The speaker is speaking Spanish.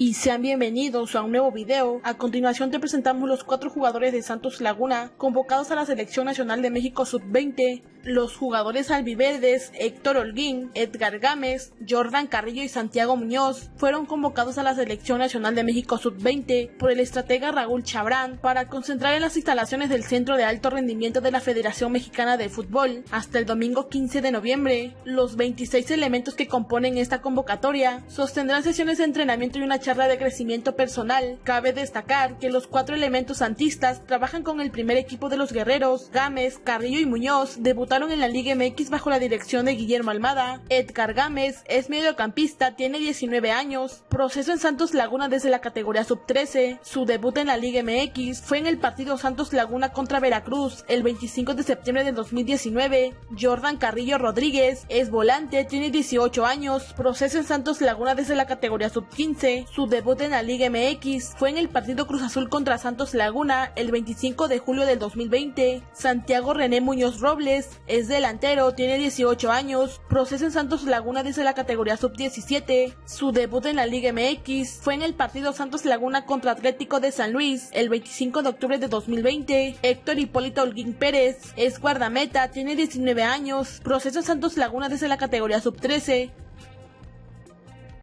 y sean bienvenidos a un nuevo video. A continuación te presentamos los cuatro jugadores de Santos Laguna convocados a la Selección Nacional de México Sub-20. Los jugadores albiverdes Héctor Holguín, Edgar Gámez, Jordan Carrillo y Santiago Muñoz fueron convocados a la Selección Nacional de México Sub-20 por el estratega Raúl Chabrán para concentrar en las instalaciones del Centro de Alto Rendimiento de la Federación Mexicana de Fútbol hasta el domingo 15 de noviembre. Los 26 elementos que componen esta convocatoria sostendrán sesiones de entrenamiento y una charla de crecimiento personal. Cabe destacar que los cuatro elementos santistas trabajan con el primer equipo de los guerreros. Gámez, Carrillo y Muñoz debutaron en la Liga MX bajo la dirección de Guillermo Almada. Edgar Gámez es mediocampista, tiene 19 años, proceso en Santos Laguna desde la categoría sub-13. Su debut en la Liga MX fue en el partido Santos Laguna contra Veracruz el 25 de septiembre de 2019. Jordan Carrillo Rodríguez es volante, tiene 18 años, proceso en Santos Laguna desde la categoría sub-15. Su debut en la Liga MX fue en el partido Cruz Azul contra Santos Laguna el 25 de julio del 2020. Santiago René Muñoz Robles es delantero, tiene 18 años, procesa en Santos Laguna desde la categoría sub-17. Su debut en la Liga MX fue en el partido Santos Laguna contra Atlético de San Luis el 25 de octubre de 2020. Héctor Hipólito Holguín Pérez es guardameta, tiene 19 años, procesa en Santos Laguna desde la categoría sub-13.